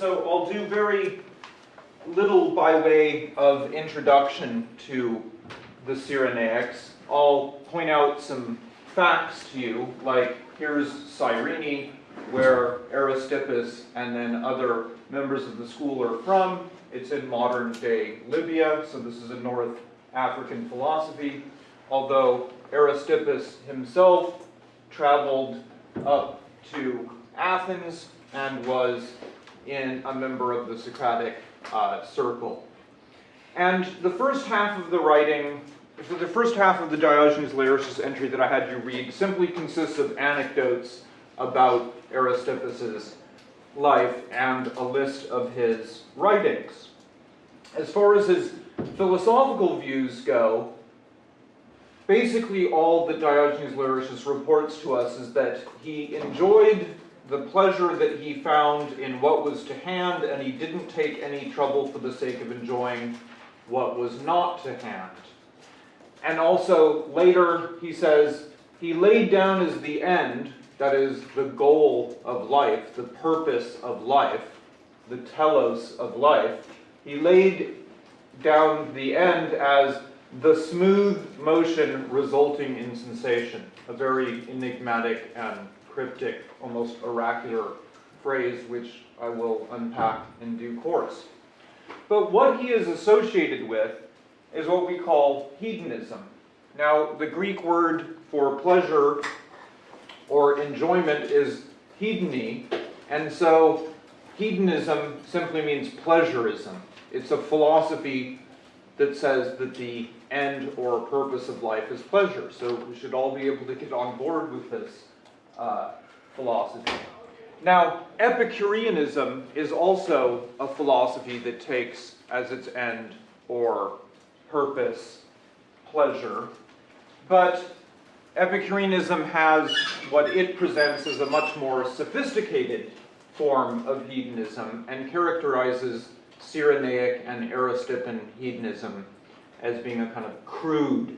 So I'll do very little by way of introduction to the Cyrenaics. I'll point out some facts to you, like here's Cyrene, where Aristippus and then other members of the school are from. It's in modern day Libya, so this is a North African philosophy, although Aristippus himself traveled up to Athens and was in a member of the Socratic uh, circle. And the first half of the writing, the first half of the Diogenes Laertius entry that I had you read simply consists of anecdotes about Aristippus's life and a list of his writings. As far as his philosophical views go, basically all that Diogenes Laertius reports to us is that he enjoyed the pleasure that he found in what was to hand, and he didn't take any trouble for the sake of enjoying what was not to hand. And also, later, he says, he laid down as the end, that is, the goal of life, the purpose of life, the telos of life, he laid down the end as the smooth motion resulting in sensation, a very enigmatic and cryptic, almost oracular phrase, which I will unpack in due course. But what he is associated with is what we call hedonism. Now, the Greek word for pleasure or enjoyment is hedone, and so hedonism simply means pleasurism. It's a philosophy that says that the end or purpose of life is pleasure. So we should all be able to get on board with this uh, philosophy. Now, Epicureanism is also a philosophy that takes as its end or purpose pleasure, but Epicureanism has what it presents as a much more sophisticated form of hedonism and characterizes Cyrenaic and Aristippan hedonism as being a kind of crude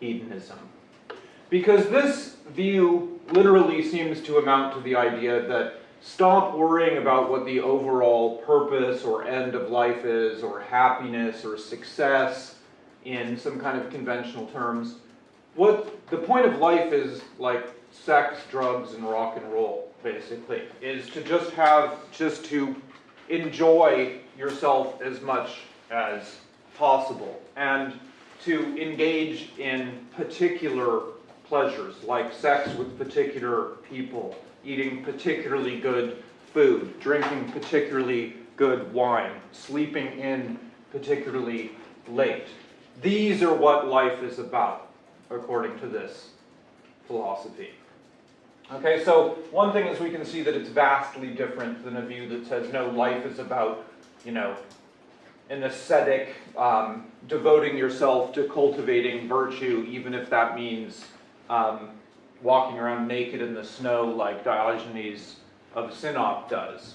hedonism. Because this view literally seems to amount to the idea that stop worrying about what the overall purpose or end of life is, or happiness or success in some kind of conventional terms. What the point of life is like sex, drugs, and rock and roll, basically, is to just have, just to enjoy yourself as much as possible and to engage in particular pleasures like sex with particular people, eating particularly good food, drinking particularly good wine, sleeping in particularly late. These are what life is about, according to this philosophy. Okay, so one thing is we can see that it's vastly different than a view that says, no, life is about, you know, an ascetic, um, devoting yourself to cultivating virtue, even if that means um, walking around naked in the snow like Diogenes of Sinope does.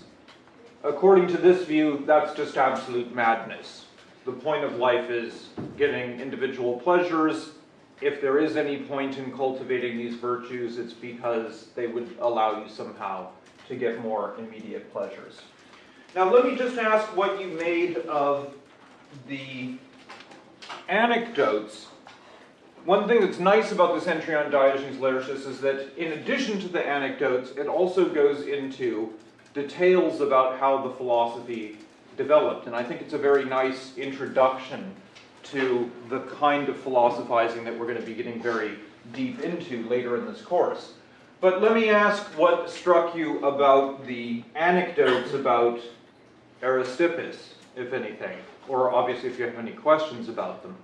According to this view, that's just absolute madness. The point of life is getting individual pleasures. If there is any point in cultivating these virtues, it's because they would allow you somehow to get more immediate pleasures. Now let me just ask what you made of the anecdotes one thing that's nice about this entry on Diogenes Laertius is that in addition to the anecdotes, it also goes into details about how the philosophy developed. And I think it's a very nice introduction to the kind of philosophizing that we're going to be getting very deep into later in this course. But let me ask what struck you about the anecdotes about Aristippus, if anything, or obviously if you have any questions about them.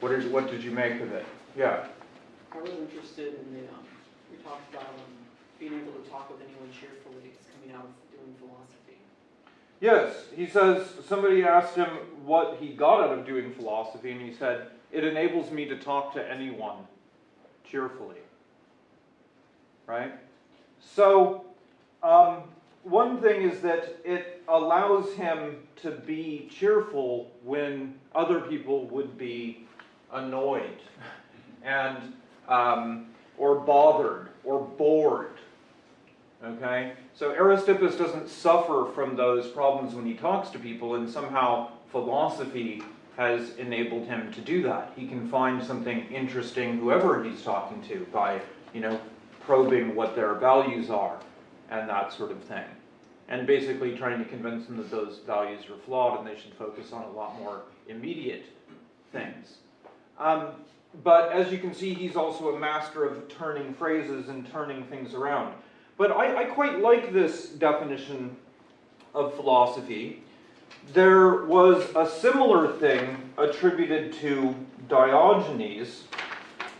What did, what did you make of it? Yeah. I was interested in the, um, we talked about um, being able to talk with anyone cheerfully coming out of doing philosophy. Yes, he says, somebody asked him what he got out of doing philosophy, and he said, it enables me to talk to anyone cheerfully. Right? So, um, one thing is that it allows him to be cheerful when other people would be annoyed and um, or bothered or bored. Okay? So Aristippus doesn't suffer from those problems when he talks to people, and somehow philosophy has enabled him to do that. He can find something interesting, whoever he's talking to, by, you know, probing what their values are and that sort of thing. And basically trying to convince them that those values are flawed and they should focus on a lot more immediate things. Um, but as you can see, he's also a master of turning phrases and turning things around. But I, I quite like this definition of philosophy. There was a similar thing attributed to Diogenes.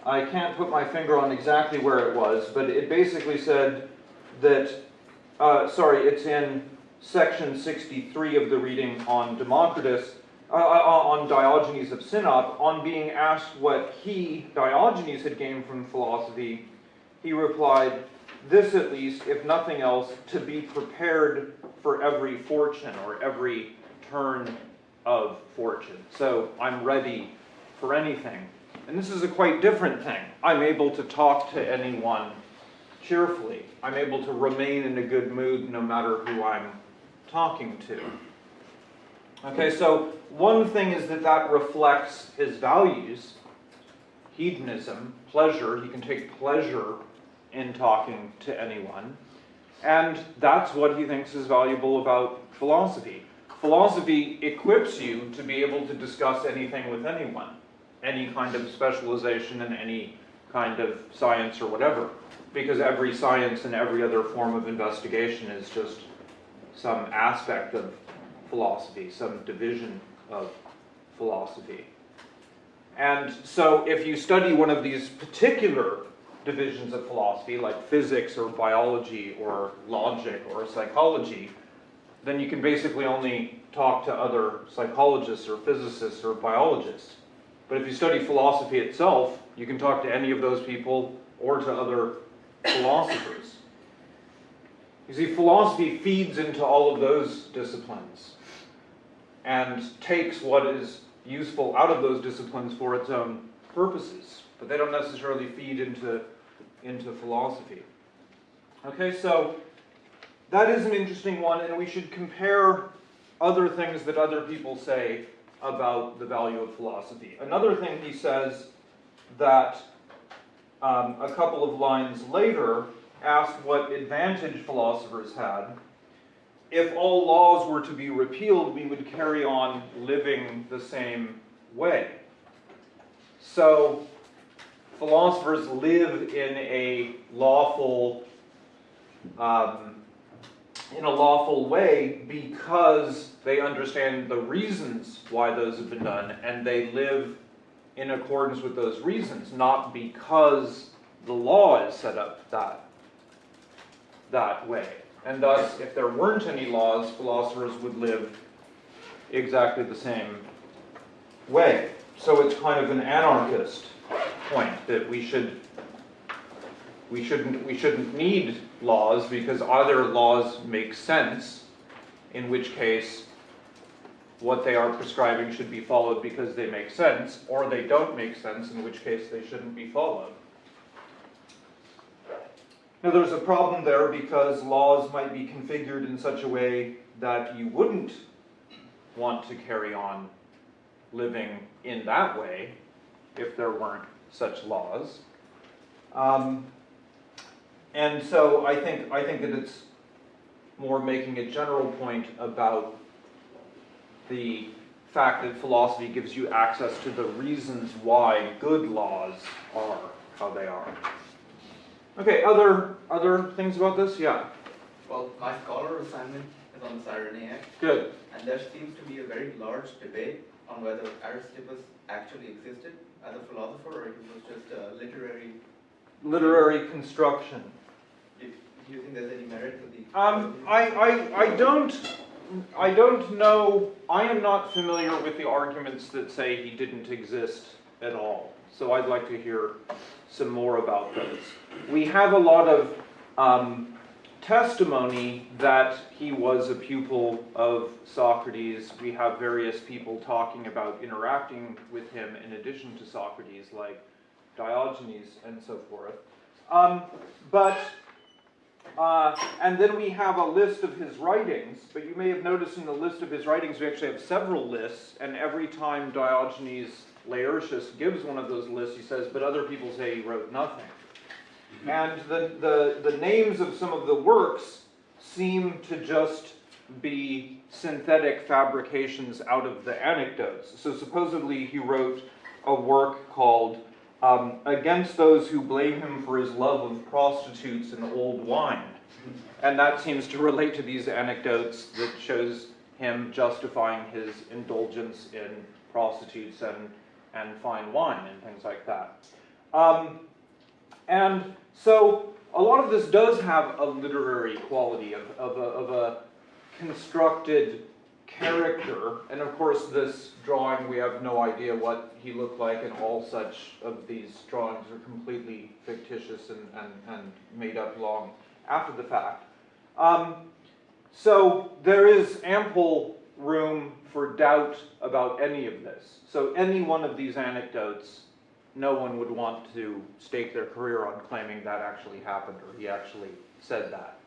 I can't put my finger on exactly where it was, but it basically said that, uh, sorry, it's in section 63 of the reading on Democritus, uh, uh, on Diogenes of Sinope, on being asked what he, Diogenes, had gained from philosophy, he replied, This at least, if nothing else, to be prepared for every fortune or every turn of fortune. So I'm ready for anything. And this is a quite different thing. I'm able to talk to anyone cheerfully. I'm able to remain in a good mood no matter who I'm talking to. Okay, so one thing is that that reflects his values hedonism, pleasure. He can take pleasure in talking to anyone. And that's what he thinks is valuable about philosophy. Philosophy equips you to be able to discuss anything with anyone, any kind of specialization in any kind of science or whatever, because every science and every other form of investigation is just some aspect of philosophy, some division of philosophy. And so if you study one of these particular divisions of philosophy, like physics or biology or logic or psychology, then you can basically only talk to other psychologists or physicists or biologists. But if you study philosophy itself, you can talk to any of those people or to other philosophers. You see, philosophy feeds into all of those disciplines and takes what is useful out of those disciplines for its own purposes, but they don't necessarily feed into, into philosophy. Okay, so that is an interesting one, and we should compare other things that other people say about the value of philosophy. Another thing he says that um, a couple of lines later asked what advantage philosophers had. If all laws were to be repealed, we would carry on living the same way. So, philosophers live in a lawful, um, in a lawful way because they understand the reasons why those have been done, and they live in accordance with those reasons, not because the law is set up that that way. And thus, if there weren't any laws, philosophers would live exactly the same way. So it's kind of an anarchist point that we should we shouldn't we shouldn't need laws because either laws make sense, in which case what they are prescribing should be followed because they make sense, or they don't make sense, in which case they shouldn't be followed. Now there's a problem there because laws might be configured in such a way that you wouldn't want to carry on living in that way if there weren't such laws. Um, and so I think, I think that it's more making a general point about the fact that philosophy gives you access to the reasons why good laws are how they are. Okay, other other things about this? Yeah, Well, my scholar assignment is on the Cyrenaic, good. and there seems to be a very large debate on whether Aristippus actually existed as a philosopher or he was just a literary. Literary construction. Do do you think there's any merit to the? Um, I, I, I don't, I don't know, I am not familiar with the arguments that say he didn't exist at all. So I'd like to hear some more about those. We have a lot of um, testimony that he was a pupil of Socrates. We have various people talking about interacting with him in addition to Socrates, like Diogenes and so forth. Um, but Uh, and then we have a list of his writings, but you may have noticed in the list of his writings, we actually have several lists, and every time Diogenes Laertius gives one of those lists, he says, but other people say he wrote nothing. And the, the, the names of some of the works seem to just be synthetic fabrications out of the anecdotes. So supposedly he wrote a work called um, Against Those Who Blame Him for His Love of Prostitutes and Old Wine. And that seems to relate to these anecdotes that shows him justifying his indulgence in prostitutes and, and fine wine and things like that. Um, and so a lot of this does have a literary quality of, of, a, of a constructed character. And of course, this drawing, we have no idea what he looked like, and all such of these drawings are completely fictitious and, and, and made up long after the fact. Um, so there is ample room for doubt about any of this. So any one of these anecdotes no one would want to stake their career on claiming that actually happened or he actually said that.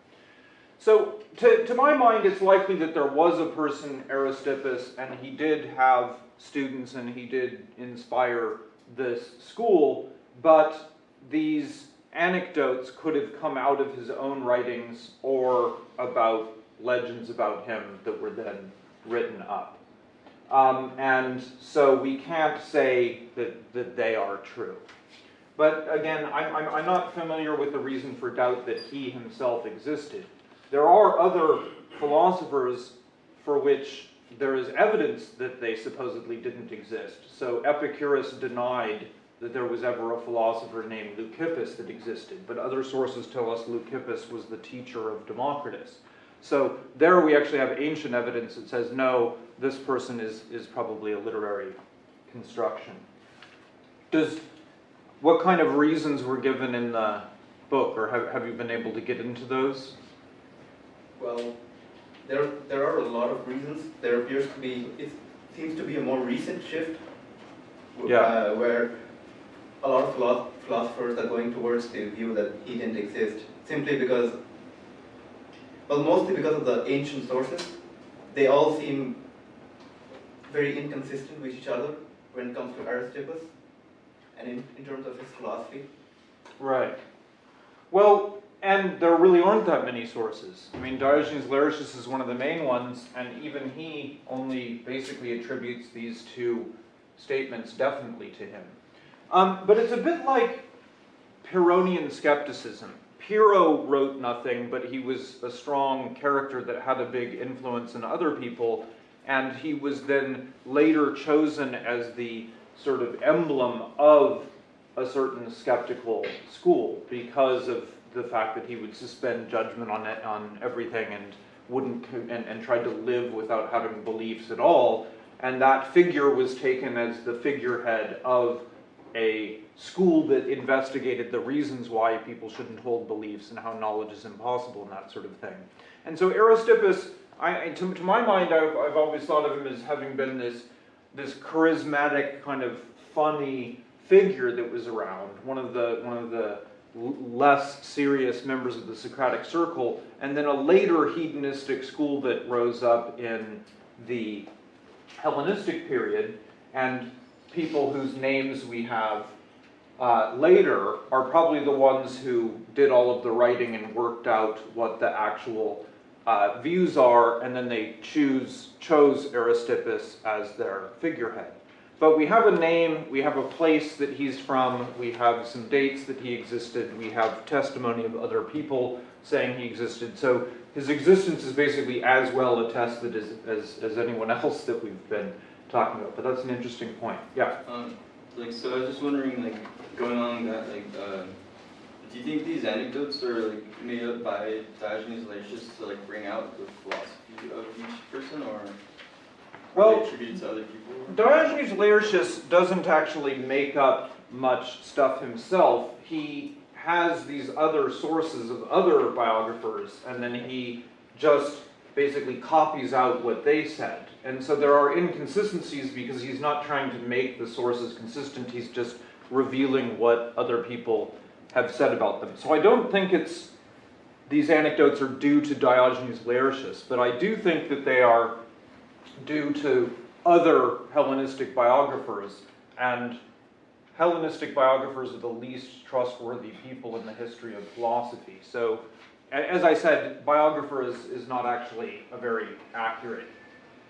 So, to, to my mind, it's likely that there was a person, Aristippus, and he did have students and he did inspire this school, but these anecdotes could have come out of his own writings or about legends about him that were then written up. Um, and so we can't say that, that they are true. But again, I'm, I'm, I'm not familiar with the reason for doubt that he himself existed. There are other philosophers for which there is evidence that they supposedly didn't exist. So Epicurus denied that there was ever a philosopher named Leucippus that existed, but other sources tell us Leucippus was the teacher of Democritus. So there we actually have ancient evidence that says, no, this person is, is probably a literary construction. Does, what kind of reasons were given in the book, or have, have you been able to get into those? Well, there, there are a lot of reasons. There appears to be, it seems to be a more recent shift. Yeah. uh, Where a lot of philosophers are going towards the view that he didn't exist, simply because, well, mostly because of the ancient sources. They all seem very inconsistent with each other when it comes to Aristippus and in, in terms of his philosophy. Right. Well, and there really aren't that many sources. I mean, Diogenes Laertius is one of the main ones, and even he only basically attributes these two statements definitely to him. Um, but it's a bit like Pyrrhonian skepticism. Pyrrho wrote nothing, but he was a strong character that had a big influence in other people, and he was then later chosen as the sort of emblem of a certain skeptical school because of the fact that he would suspend judgment on it, on everything and wouldn't and, and tried to live without having beliefs at all. And that figure was taken as the figurehead of a school that investigated the reasons why people shouldn't hold beliefs and how knowledge is impossible and that sort of thing. And so Aristippus, I, to, to my mind, I've, I've always thought of him as having been this, this charismatic kind of funny figure that was around, one of the, one of the less serious members of the Socratic circle, and then a later hedonistic school that rose up in the Hellenistic period, and people whose names we have uh, later are probably the ones who did all of the writing and worked out what the actual uh, views are, and then they choose chose Aristippus as their figurehead. But we have a name, we have a place that he's from, we have some dates that he existed, we have testimony of other people saying he existed. So his existence is basically as well attested as, as, as anyone else that we've been talking about. But that's an interesting point. Yeah. Um, like, so I was just wondering, like, going along that, like, uh, do you think these anecdotes are like made up by Diogenes Laertius to like bring out the philosophy of each person, or Well, attributed to other people? Diogenes Laertius doesn't actually make up much stuff himself. He has these other sources of other biographers, and then he just basically copies out what they said. And so there are inconsistencies because he's not trying to make the sources consistent, he's just revealing what other people have said about them. So I don't think it's these anecdotes are due to Diogenes Laertius, but I do think that they are due to other Hellenistic biographers, and Hellenistic biographers are the least trustworthy people in the history of philosophy. So, as I said, biographer is, is not actually a very accurate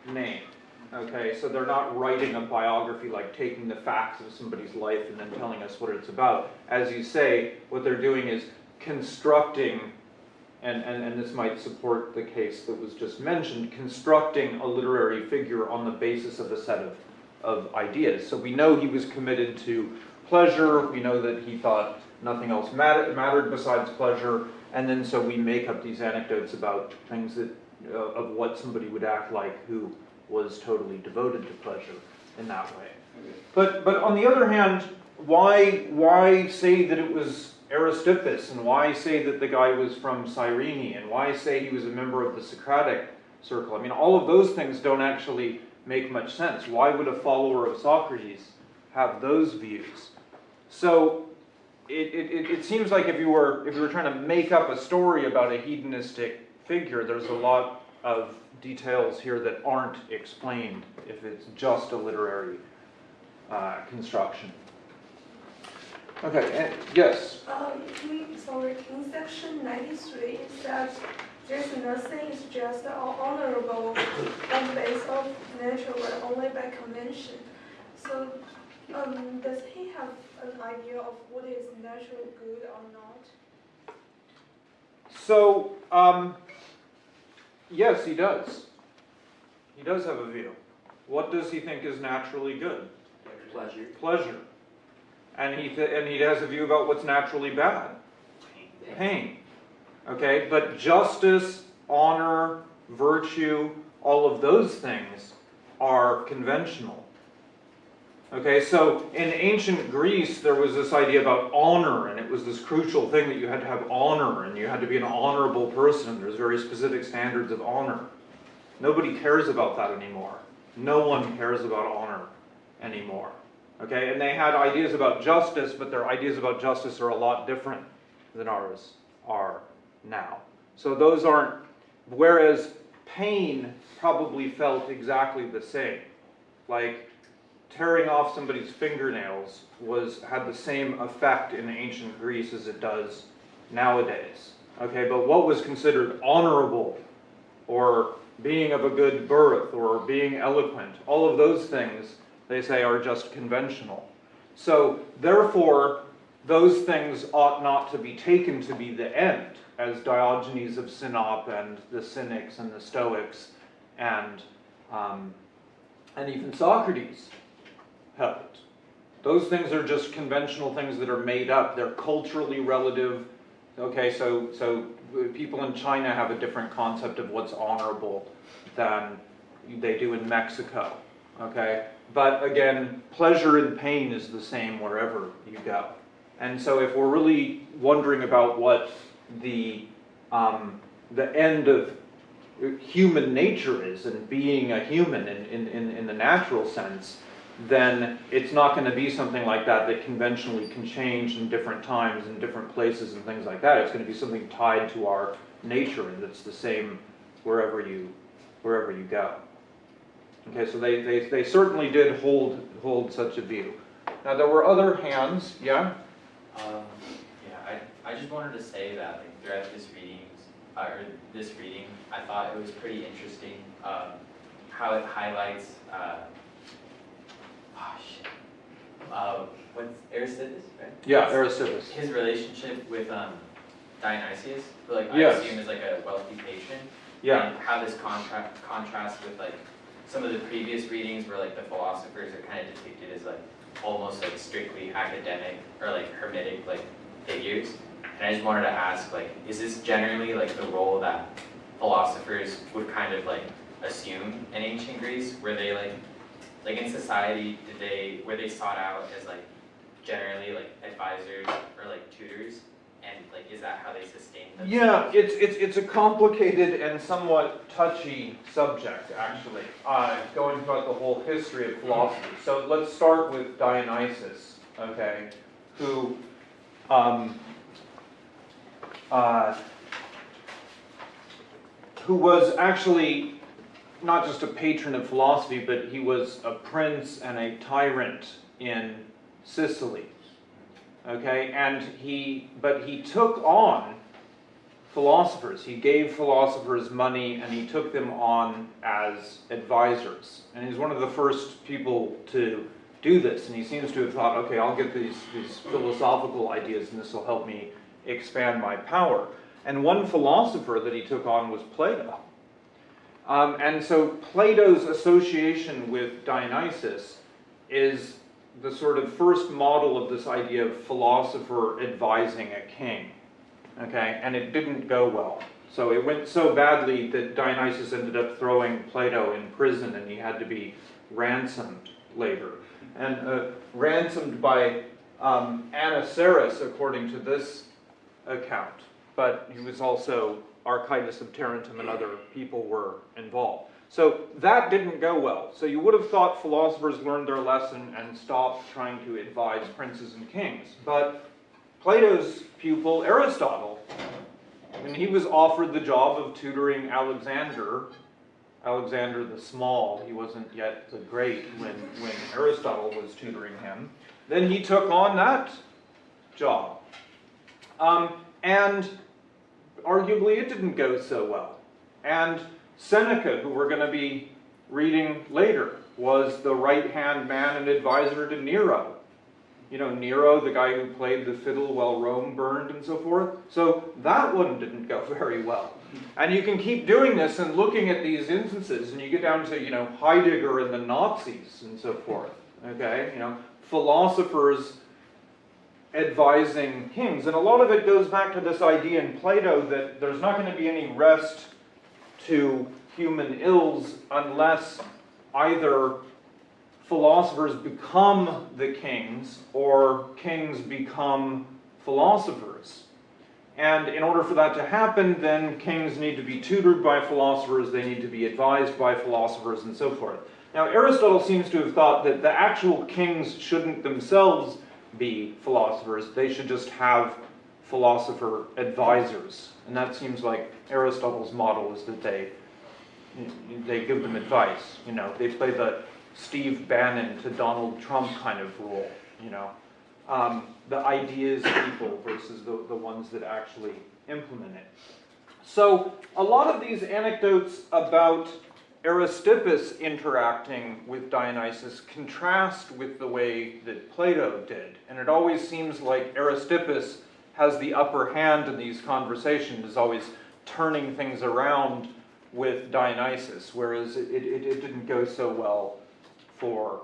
name. Okay, so they're not writing a biography like taking the facts of somebody's life and then telling us what it's about. As you say, what they're doing is constructing, and, and, and this might support the case that was just mentioned, constructing a literary figure on the basis of a set of, of ideas. So we know he was committed to pleasure, we know that he thought nothing else mattered, mattered besides pleasure, and then so we make up these anecdotes about things that, uh, of what somebody would act like who was totally devoted to pleasure in that way. But, but on the other hand, why, why say that it was Aristippus, and why say that the guy was from Cyrene, and why say he was a member of the Socratic circle? I mean, all of those things don't actually make much sense. Why would a follower of Socrates have those views? So it, it, it- it seems like if you were if you were trying to make up a story about a hedonistic figure, there's a lot of details here that aren't explained if it's just a literary uh, construction. Okay, and, yes. Um, sorry, in section ninety-three, it says there's nothing, it's just honorable on the basis of nature, but only by convention. So, um, does he have an idea of what is natural good or not? So, um, yes, he does. He does have a view. What does he think is naturally good? Pleasure. Pleasure. And he th- and he has a view about what's naturally bad. Pain. Okay, but justice, honor, virtue, all of those things are conventional. Okay, so in ancient Greece, there was this idea about honor, and it was this crucial thing that you had to have honor, and you had to be an honorable person. There's very specific standards of honor. Nobody cares about that anymore. No one cares about honor anymore. Okay, and they had ideas about justice, but their ideas about justice are a lot different than ours are now. So those aren't, whereas pain probably felt exactly the same. Like tearing off somebody's fingernails was, had the same effect in ancient Greece as it does nowadays. Okay, but what was considered honorable or being of a good birth or being eloquent, all of those things, they say, are just conventional. So, therefore, those things ought not to be taken to be the end, as Diogenes of Sinope and the Cynics and the Stoics and, um, and even Socrates Those things are just conventional things that are made up. They're culturally relative. Okay, so so people in China have a different concept of what's honorable than they do in Mexico. Okay, but again, pleasure and pain is the same wherever you go. And so, if we're really wondering about what the um, the end of human nature is and being a human in, in, in, in the natural sense, then it's not going to be something like that that conventionally can change in different times and different places and things like that. It's going to be something tied to our nature and that's the same wherever you wherever you go. Okay, so they, they, they certainly did hold hold such a view. Now there were other hands, yeah? Um, yeah, I, I just wanted to say that like throughout this reading, uh, or this reading, I thought it was pretty interesting, um, how it highlights, uh, oh uh, what's Aristides, right? Yeah, Aristippus. His relationship with, um, Dionysius, who like I Yes. assume is like a wealthy patron. Yeah, And how this contrast contrasts with like some of the previous readings where like the philosophers are kind of depicted as like almost like strictly academic or like hermetic like figures. And I just wanted to ask like, is this generally like the role that philosophers would kind of like assume in ancient Greece? Were they like, like in society, they, were they sought out as like generally like advisors or like tutors? And like, is that how they sustained themselves? Yeah, it's, it's, it's a complicated and somewhat touchy subject, actually, uh, going throughout the whole history of philosophy. So let's start with Dionysus, okay, who, um, uh, who was actually not just a patron of philosophy, but he was a prince and a tyrant in Sicily. Okay, and he, but he took on philosophers. He gave philosophers money and he took them on as advisors. And he's one of the first people to do this. And he seems to have thought, okay, I'll get these, these philosophical ideas and this will help me expand my power. And one philosopher that he took on was Plato. Um, and so Plato's association with Dionysus is the sort of first model of this idea of philosopher advising a king. Okay, and it didn't go well. So it went so badly that Dionysus ended up throwing Plato in prison and he had to be ransomed later. And uh, ransomed by um, Anniceris, according to this account. But he was also Archytas of Tarentum and other people were involved. So that didn't go well. So you would have thought philosophers learned their lesson and stopped trying to advise princes and kings. But Plato's pupil, Aristotle, when he was offered the job of tutoring Alexander, Alexander the Small, he wasn't yet the Great when, when Aristotle was tutoring him, then he took on that job. Um, and arguably it didn't go so well. And Seneca, who we're going to be reading later, was the right-hand man and advisor to Nero. You know, Nero, the guy who played the fiddle while Rome burned and so forth. So that one didn't go very well. And you can keep doing this and looking at these instances, and you get down to, you know, Heidegger and the Nazis and so forth. Okay, you know, philosophers advising kings. And a lot of it goes back to this idea in Plato that there's not going to be any rest to human ills unless either philosophers become the kings or kings become philosophers. And in order for that to happen, then kings need to be tutored by philosophers, they need to be advised by philosophers, and so forth. Now, Aristotle seems to have thought that the actual kings shouldn't themselves be philosophers, they should just have philosopher advisors. And that seems like Aristotle's model is that they, they give them advice, you know, they play the Steve Bannon to Donald Trump kind of role, you know. Um, the ideas people versus the, the ones that actually implement it. So a lot of these anecdotes about Aristippus interacting with Dionysus contrast with the way that Plato did. And it always seems like Aristippus has the upper hand in these conversations, is always turning things around with Dionysus, whereas it, it, it didn't go so well for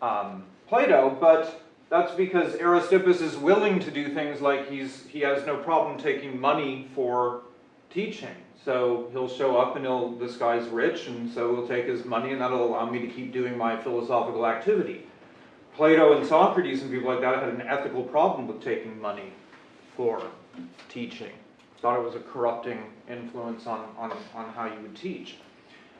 um, Plato, but that's because Aristippus is willing to do things like he's, he has no problem taking money for teaching. So he'll show up and he'll, this guy's rich, and so he'll take his money and that'll allow me to keep doing my philosophical activity. Plato and Socrates and people like that had an ethical problem with taking money for teaching. Thought it was a corrupting influence on, on, on how you would teach.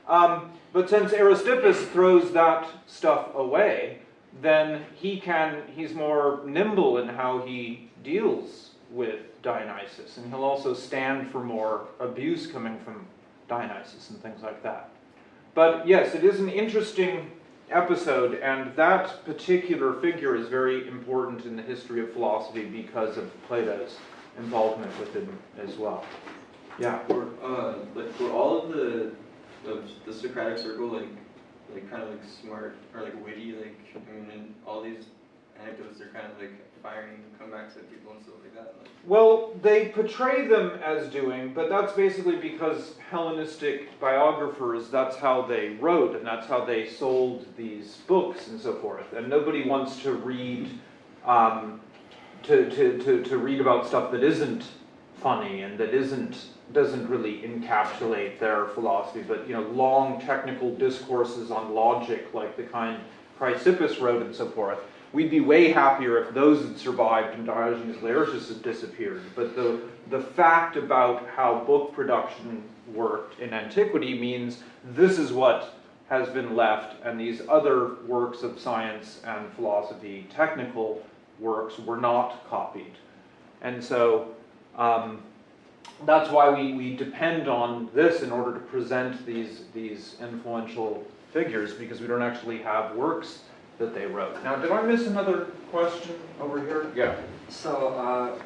Um, but since Aristippus throws that stuff away, then he can, he's more nimble in how he deals with Dionysus, and he'll also stand for more abuse coming from Dionysus and things like that. But yes, it is an interesting episode, and that particular figure is very important in the history of philosophy because of Plato's involvement with him as well. Yeah. Were, uh, like, all of the, of the Socratic circle, like, like, kind of like smart, or like witty, like, I mean, all these anecdotes, they're kind of like firing comebacks at people and stuff like that? Like, Well, they portray them as doing, but that's basically because Hellenistic biographers, that's how they wrote and that's how they sold these books and so forth. And nobody wants to read, um, to, to, to, to read about stuff that isn't funny and that isn't, doesn't really encapsulate their philosophy, but, you know, long technical discourses on logic like the kind Chrysippus wrote and so forth we'd be way happier if those had survived and Diogenes Laertius had disappeared. But the, the fact about how book production worked in antiquity means this is what has been left, and these other works of science and philosophy, technical works, were not copied. And so, um, that's why we, we depend on this in order to present these, these influential figures, because we don't actually have works that they wrote. Now, did I miss another question over here? Yeah. So, uh,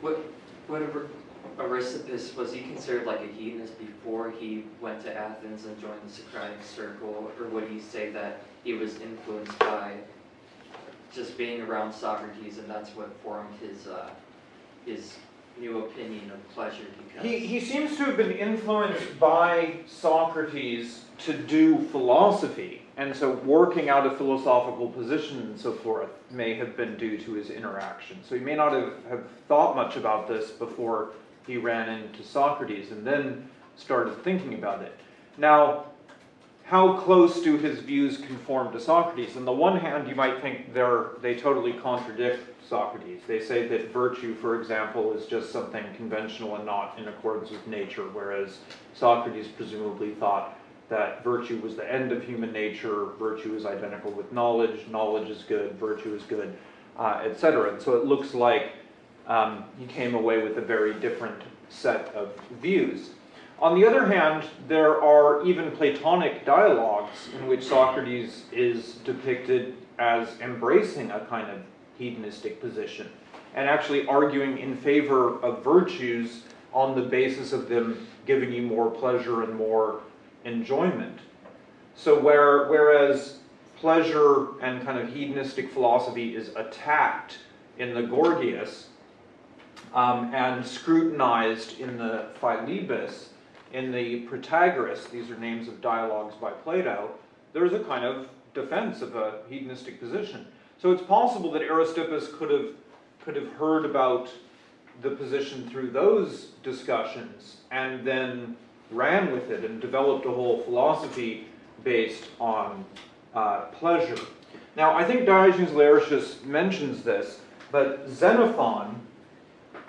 what, what Ar- Aristippus, was he considered like a hedonist before he went to Athens and joined the Socratic circle? Or would he say that he was influenced by just being around Socrates and that's what formed his, uh, his new opinion of pleasure because? He, he seems to have been influenced by Socrates to do philosophy, and so working out a philosophical position and so forth may have been due to his interaction. So he may not have, have thought much about this before he ran into Socrates and then started thinking about it. Now, how close do his views conform to Socrates? On the one hand, you might think they're, they totally contradict Socrates. They say that virtue, for example, is just something conventional and not in accordance with nature, whereas Socrates presumably thought that virtue was the end of human nature, virtue is identical with knowledge, knowledge is good, virtue is good, uh, etc. And so it looks like um, he came away with a very different set of views. On the other hand, there are even Platonic dialogues in which Socrates is depicted as embracing a kind of hedonistic position and actually arguing in favor of virtues on the basis of them giving you more pleasure and more enjoyment. So where, whereas pleasure and kind of hedonistic philosophy is attacked in the Gorgias um, and scrutinized in the Philebus, in the Protagoras, these are names of dialogues by Plato, there's a kind of defense of a hedonistic position. So it's possible that Aristippus could have, could have heard about the position through those discussions and then ran with it and developed a whole philosophy based on uh, pleasure. Now, I think Diogenes Laertius mentions this, but Xenophon,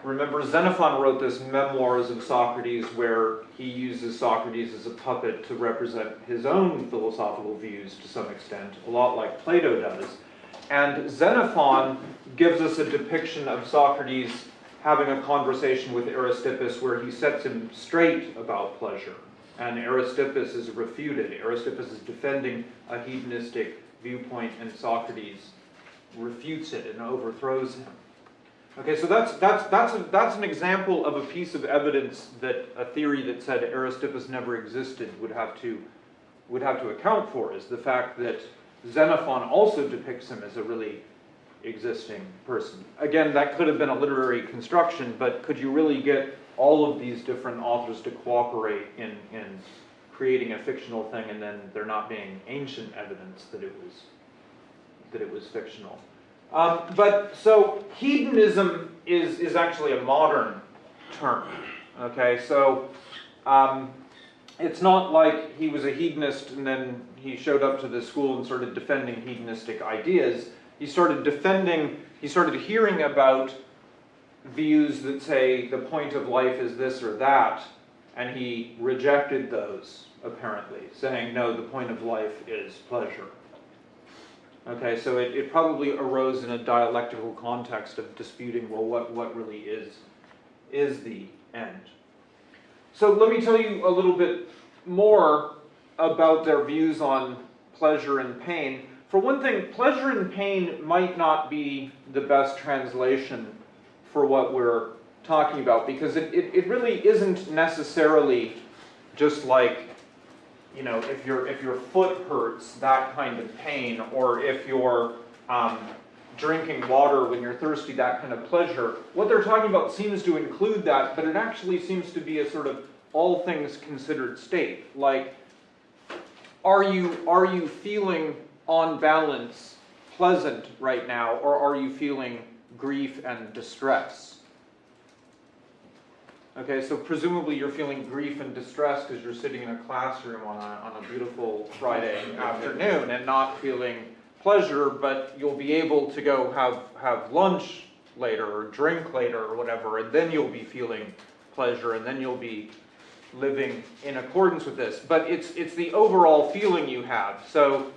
remember Xenophon wrote this Memoirs of Socrates where he uses Socrates as a puppet to represent his own philosophical views to some extent, a lot like Plato does. And Xenophon gives us a depiction of Socrates having a conversation with Aristippus where he sets him straight about pleasure. And Aristippus is refuted. Aristippus is defending a hedonistic viewpoint, and Socrates refutes it and overthrows him. Okay, so that's, that's, that's, a, that's an example of a piece of evidence that a theory that said Aristippus never existed would have to, would have to account for, is the fact that Xenophon also depicts him as a really existing person. Again, that could have been a literary construction, but could you really get all of these different authors to cooperate in, in creating a fictional thing and then there not being ancient evidence that it was, that it was fictional? Um, but so hedonism is, is actually a modern term. Okay, so um, it's not like he was a hedonist and then he showed up to the school and started defending hedonistic ideas. He started defending, he started hearing about views that say the point of life is this or that, and he rejected those, apparently, saying, no, the point of life is pleasure. Okay, so it, it probably arose in a dialectical context of disputing, well, what, what really is, is the end? So let me tell you a little bit more about their views on pleasure and pain. For one thing, pleasure and pain might not be the best translation for what we're talking about because it, it, it really isn't necessarily just like you know, if your if your foot hurts, that kind of pain, or if you're um, drinking water when you're thirsty, that kind of pleasure. What they're talking about seems to include that, but it actually seems to be a sort of all things considered state. Like, are you are you feeling on balance pleasant right now, or are you feeling grief and distress? Okay, so presumably you're feeling grief and distress because you're sitting in a classroom on a, on a beautiful Friday afternoon and not feeling pleasure, but you'll be able to go have, have lunch later or drink later or whatever, and then you'll be feeling pleasure and then you'll be living in accordance with this. But it's, it's the overall feeling you have. So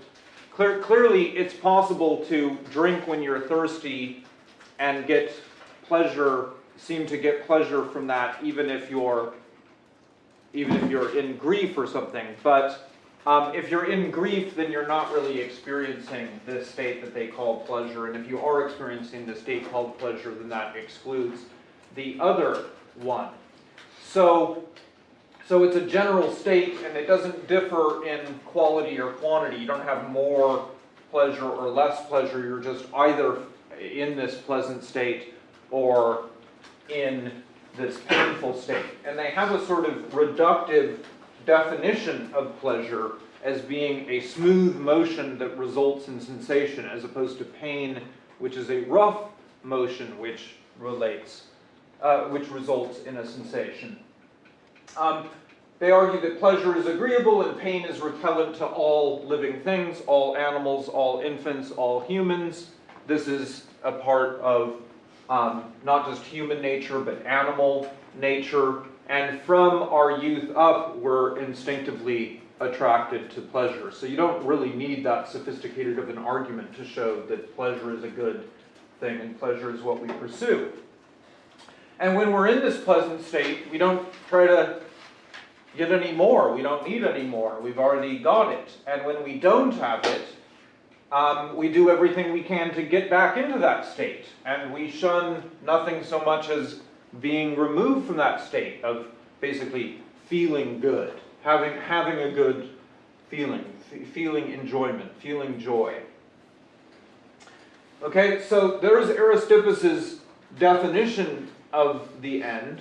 clear, clearly it's possible to drink when you're thirsty and get pleasure seem to get pleasure from that, even if you're, even if you're in grief or something. But um, if you're in grief, then you're not really experiencing this state that they call pleasure. And if you are experiencing the state called pleasure, then that excludes the other one. So, so it's a general state, and it doesn't differ in quality or quantity. You don't have more pleasure or less pleasure. You're just either in this pleasant state or in this painful state. And they have a sort of reductive definition of pleasure as being a smooth motion that results in sensation, as opposed to pain, which is a rough motion which relates, uh, which results in a sensation. Um, they argue that pleasure is agreeable and pain is repellent to all living things, all animals, all infants, all humans. This is a part of um, not just human nature, but animal nature. And from our youth up, we're instinctively attracted to pleasure. So you don't really need that sophisticated of an argument to show that pleasure is a good thing and pleasure is what we pursue. And when we're in this pleasant state, we don't try to get any more. We don't need any more. We've already got it. And when we don't have it, um, we do everything we can to get back into that state. And we shun nothing so much as being removed from that state of basically feeling good, having, having a good feeling, feeling enjoyment, feeling joy. Okay, so there's Aristippus's definition of the end.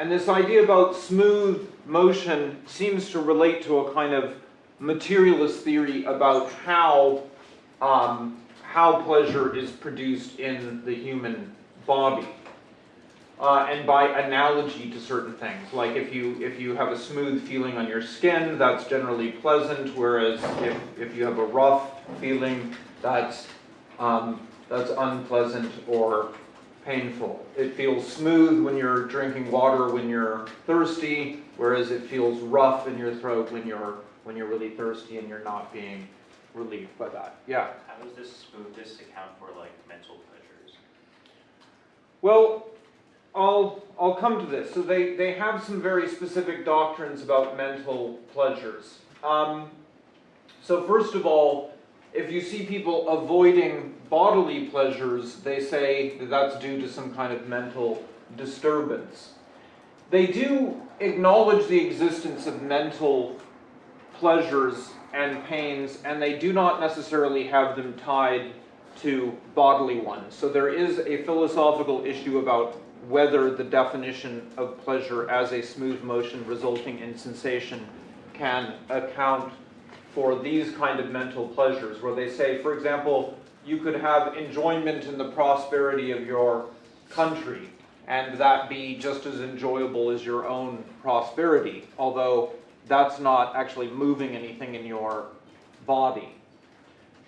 And this idea about smooth motion seems to relate to a kind of materialist theory about how, um, how pleasure is produced in the human body. Uh, and by analogy to certain things, like if you if you have a smooth feeling on your skin, that's generally pleasant. Whereas if, if you have a rough feeling, that's um, that's unpleasant or painful. It feels smooth when you're drinking water when you're thirsty, whereas it feels rough in your throat when you're when you're really thirsty and you're not being relieved by that. Yeah. How does this smoothness account for like mental pleasures? Well, I'll I'll come to this. So they they have some very specific doctrines about mental pleasures. Um, so first of all, if you see people avoiding bodily pleasures, they say that that's due to some kind of mental disturbance. They do acknowledge the existence of mental pleasures and pains, and they do not necessarily have them tied to bodily ones. So there is a philosophical issue about whether the definition of pleasure as a smooth motion resulting in sensation can account for these kind of mental pleasures, where they say, for example, you could have enjoyment in the prosperity of your country, and that be just as enjoyable as your own prosperity, although that's not actually moving anything in your body.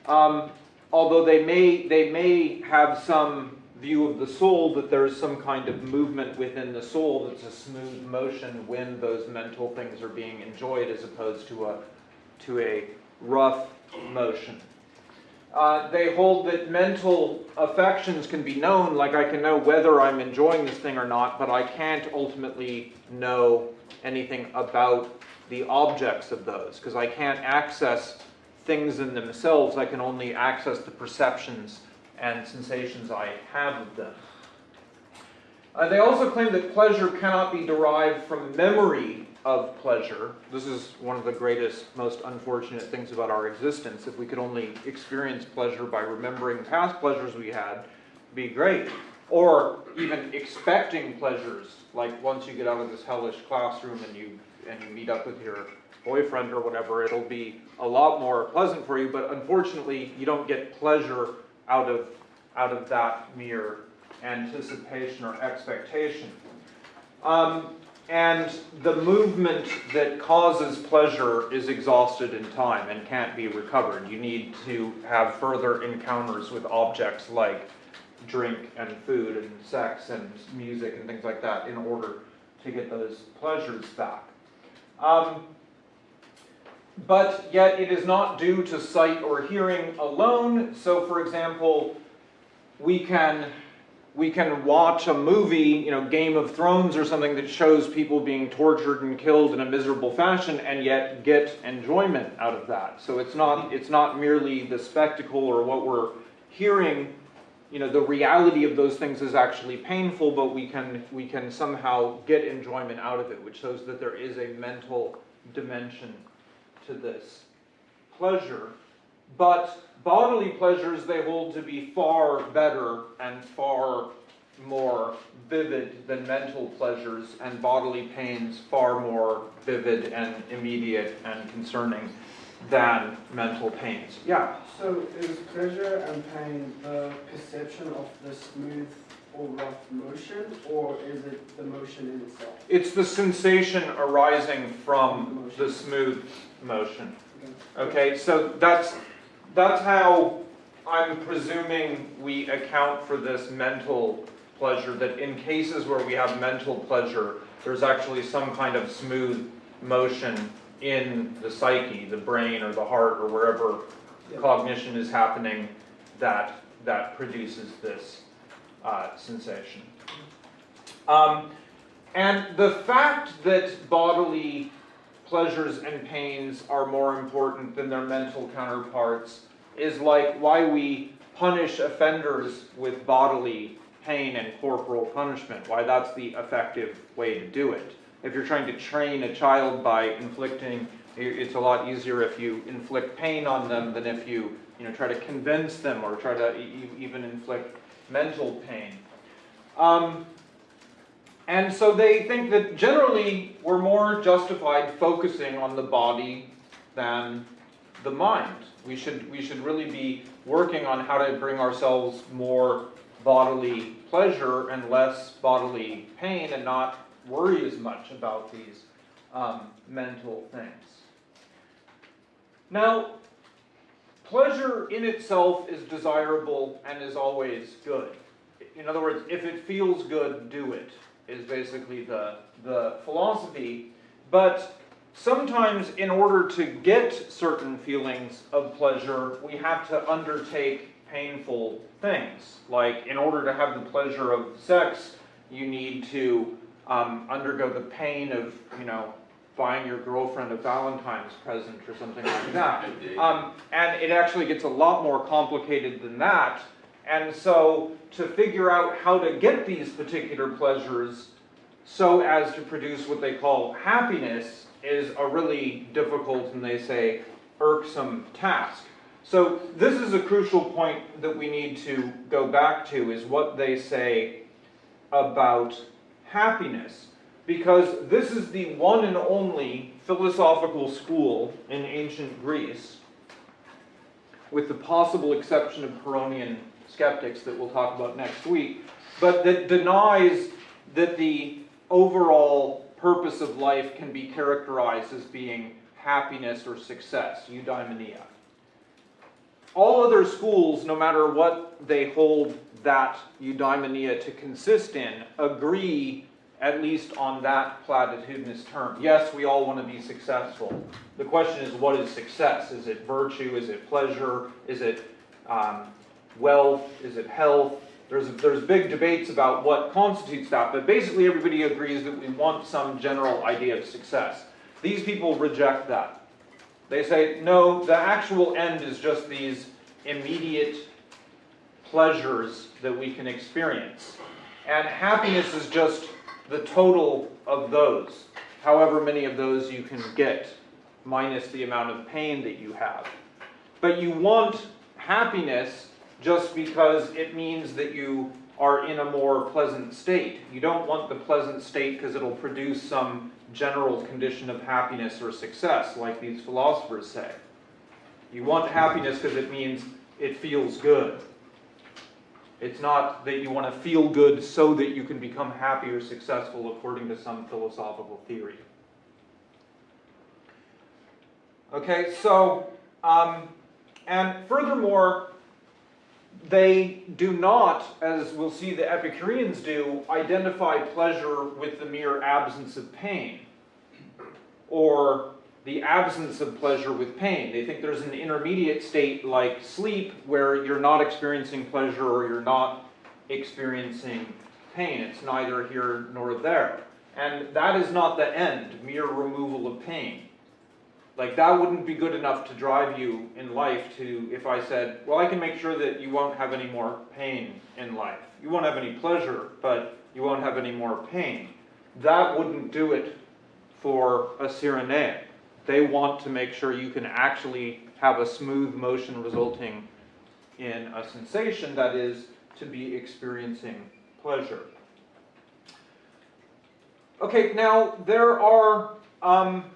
Um, although they may, they may have some view of the soul that there's some kind of movement within the soul that's a smooth motion when those mental things are being enjoyed as opposed to a, to a rough motion. Uh, they hold that mental affections can be known, like I can know whether I'm enjoying this thing or not, but I can't ultimately know anything about the objects of those, because I can't access things in themselves, I can only access the perceptions and sensations I have of them. Uh, they also claim that pleasure cannot be derived from memory of pleasure. This is one of the greatest, most unfortunate things about our existence. If we could only experience pleasure by remembering past pleasures we had, be great. Or even expecting pleasures, like once you get out of this hellish classroom and you and you meet up with your boyfriend or whatever, it'll be a lot more pleasant for you. But unfortunately, you don't get pleasure out of out of that mere anticipation or expectation. Um, and the movement that causes pleasure is exhausted in time and can't be recovered. You need to have further encounters with objects like drink and food and sex and music and things like that in order to get those pleasures back. Um, but yet it is not due to sight or hearing alone. So, for example, we can we can watch a movie, you know, Game of Thrones or something that shows people being tortured and killed in a miserable fashion and yet get enjoyment out of that. So it's not, it's not merely the spectacle or what we're hearing, you know, the reality of those things is actually painful, but we can, we can somehow get enjoyment out of it, which shows that there is a mental dimension to this pleasure. But bodily pleasures they hold to be far better and far more vivid than mental pleasures, and bodily pains far more vivid and immediate and concerning than mental pains. Yeah. So is pleasure and pain the perception of the smooth or rough motion, or is it the motion in itself? It's the sensation arising from the smooth motion. Okay, so that's, that's how I'm presuming we account for this mental pleasure, that in cases where we have mental pleasure, there's actually some kind of smooth motion in the psyche, the brain or the heart or wherever Yeah. cognition is happening that, that produces this uh, sensation. Um, and the fact that bodily pleasures and pains are more important than their mental counterparts is like why we punish offenders with bodily pain and corporal punishment, why that's the effective way to do it. If you're trying to train a child by inflicting, it's a lot easier if you inflict pain on them than if you, you know, try to convince them or try to e- even inflict mental pain. Um, and so they think that generally we're more justified focusing on the body than the mind. We should, we should really be working on how to bring ourselves more bodily pleasure and less bodily pain and not worry as much about these um, mental things. Now, pleasure in itself is desirable and is always good. In other words, if it feels good, do it, is basically the, the philosophy. But sometimes, in order to get certain feelings of pleasure, we have to undertake painful things. Like, in order to have the pleasure of sex, you need to um, undergo the pain of, you know, buying your girlfriend a Valentine's present or something like that. Um, and it actually gets a lot more complicated than that. And so, to figure out how to get these particular pleasures so as to produce what they call happiness is a really difficult and they say irksome task. So, this is a crucial point that we need to go back to is what they say about happiness. Because this is the one and only philosophical school in ancient Greece, with the possible exception of Pyrrhonian skeptics that we'll talk about next week, but that denies that the overall purpose of life can be characterized as being happiness or success, eudaimonia. All other schools, no matter what they hold that eudaimonia to consist in, agree at least on that platitudinous term. Yes, we all want to be successful. The question is, what is success? Is it virtue? Is it pleasure? Is it um, wealth? Is it health? There's, there's big debates about what constitutes that, but basically everybody agrees that we want some general idea of success. These people reject that. They say, no, the actual end is just these immediate pleasures that we can experience. And happiness is just the total of those, however many of those you can get, minus the amount of pain that you have. But you want happiness just because it means that you are in a more pleasant state. You don't want the pleasant state because it'll produce some general condition of happiness or success, like these philosophers say. You want happiness because it means it feels good. It's not that you want to feel good so that you can become happy or successful according to some philosophical theory. Okay, so, um, and furthermore, they do not, as we'll see the Epicureans do, identify pleasure with the mere absence of pain or the absence of pleasure with pain. They think there's an intermediate state like sleep where you're not experiencing pleasure or you're not experiencing pain. It's neither here nor there. And that is not the end, mere removal of pain. Like, that wouldn't be good enough to drive you in life to, if I said, well, I can make sure that you won't have any more pain in life. You won't have any pleasure, but you won't have any more pain. That wouldn't do it for a Cyrenaic. They want to make sure you can actually have a smooth motion resulting in a sensation that is to be experiencing pleasure. Okay, now there are um,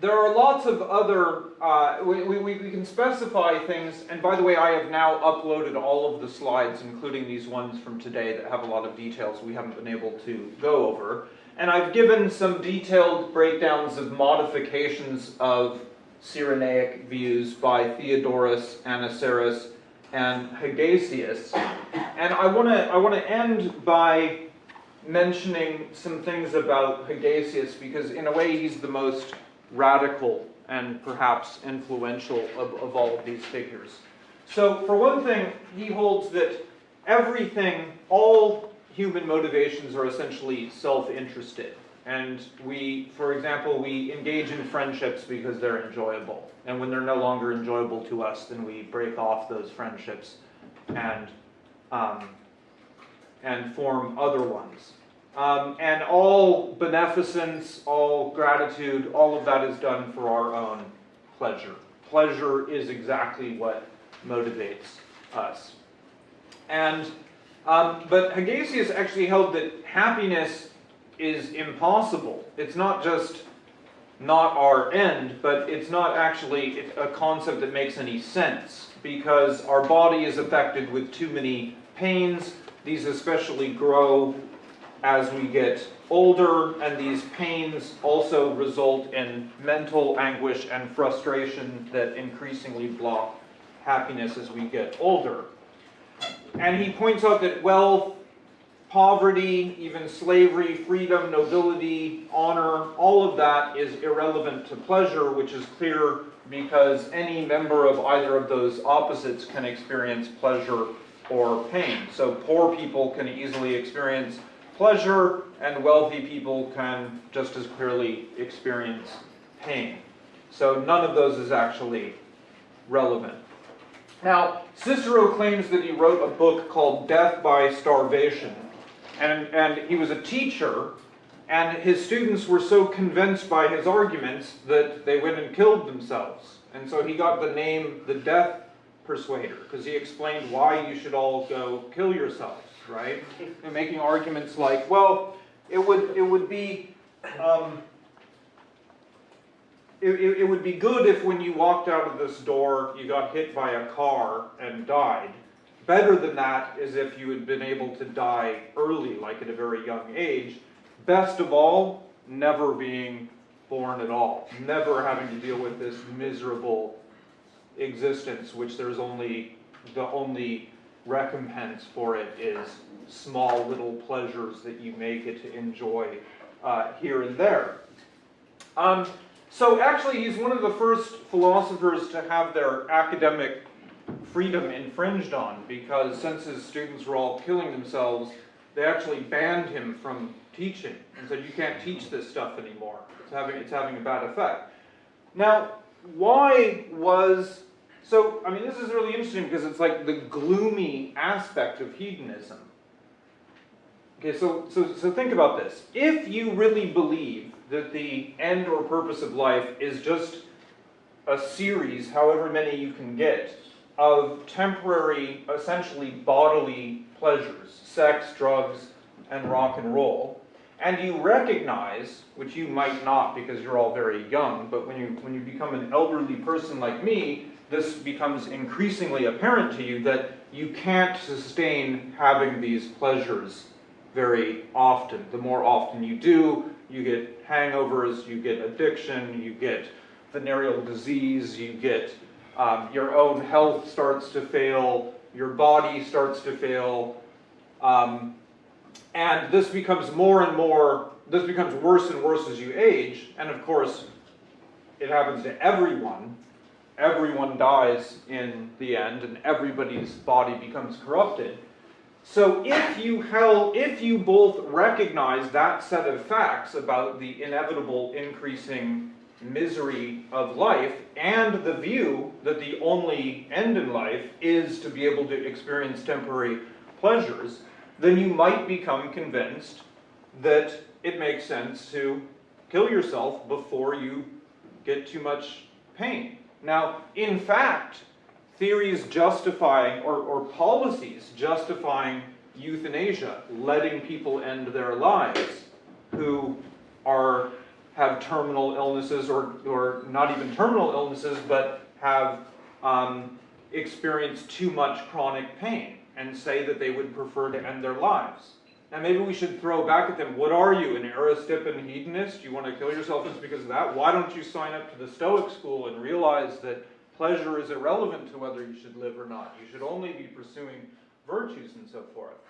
there are lots of other uh, we, we, we can specify things. And by the way, I have now uploaded all of the slides, including these ones from today that have a lot of details we haven't been able to go over. And I've given some detailed breakdowns of modifications of Cyrenaic views by Theodorus, Anniceris, and Hegesias. And I want to I want to end by mentioning some things about Hegesias because in a way he's the most radical and perhaps influential of, of all of these figures. So for one thing, he holds that everything, all human motivations are essentially self-interested. And we, for example, we engage in friendships because they're enjoyable. And when they're no longer enjoyable to us, then we break off those friendships and, um, and form other ones. Um, and all beneficence, all gratitude, all of that is done for our own pleasure. Pleasure is exactly what motivates us. And, um, but Hegesias actually held that happiness is impossible. It's not just not our end, but it's not actually a concept that makes any sense because our body is affected with too many pains. These especially grow as we get older, and these pains also result in mental anguish and frustration that increasingly block happiness as we get older. And he points out that wealth, poverty, even slavery, freedom, nobility, honor, all of that is irrelevant to pleasure, which is clear because any member of either of those opposites can experience pleasure or pain. So poor people can easily experience pleasure, and wealthy people can just as clearly experience pain. So none of those is actually relevant. Now, Cicero claims that he wrote a book called Death by Starvation, and, and he was a teacher, and his students were so convinced by his arguments that they went and killed themselves. And so he got the name the Death Persuader, because he explained why you should all go kill yourselves right? And making arguments like, well, it would it would be um, it, it, it would be good if when you walked out of this door you got hit by a car and died. Better than that is if you had been able to die early, like at a very young age. Best of all, never being born at all, never having to deal with this miserable existence, which there's only the only recompense for it is small little pleasures that you may get to enjoy uh, here and there. Um, so actually, he's one of the first philosophers to have their academic freedom infringed on because since his students were all killing themselves, they actually banned him from teaching and said, you can't teach this stuff anymore. It's having, it's having a bad effect. Now, why was so, I mean, this is really interesting because it's like the gloomy aspect of hedonism. Okay, so, so, so think about this. If you really believe that the end or purpose of life is just a series, however many you can get, of temporary, essentially bodily pleasures, sex, drugs, and rock and roll, and you recognize, which you might not because you're all very young, but when you, when you become an elderly person like me, this becomes increasingly apparent to you that you can't sustain having these pleasures very often. The more often you do, you get hangovers, you get addiction, you get venereal disease, you get um, your own health starts to fail, your body starts to fail, um, and this becomes more and more, this becomes worse and worse as you age, and of course, it happens to everyone, everyone dies in the end and everybody's body becomes corrupted. So if you held, if you both recognize that set of facts about the inevitable increasing misery of life and the view that the only end in life is to be able to experience temporary pleasures, then you might become convinced that it makes sense to kill yourself before you get too much pain. Now, in fact, theories justifying or, or policies justifying euthanasia, letting people end their lives who are have terminal illnesses or, or not even terminal illnesses, but have um, experienced too much chronic pain and say that they would prefer to end their lives. Now maybe we should throw back at them, what are you, an Aristippan hedonist? You want to kill yourself just because of that? Why don't you sign up to the Stoic school and realize that pleasure is irrelevant to whether you should live or not? You should only be pursuing virtues and so forth.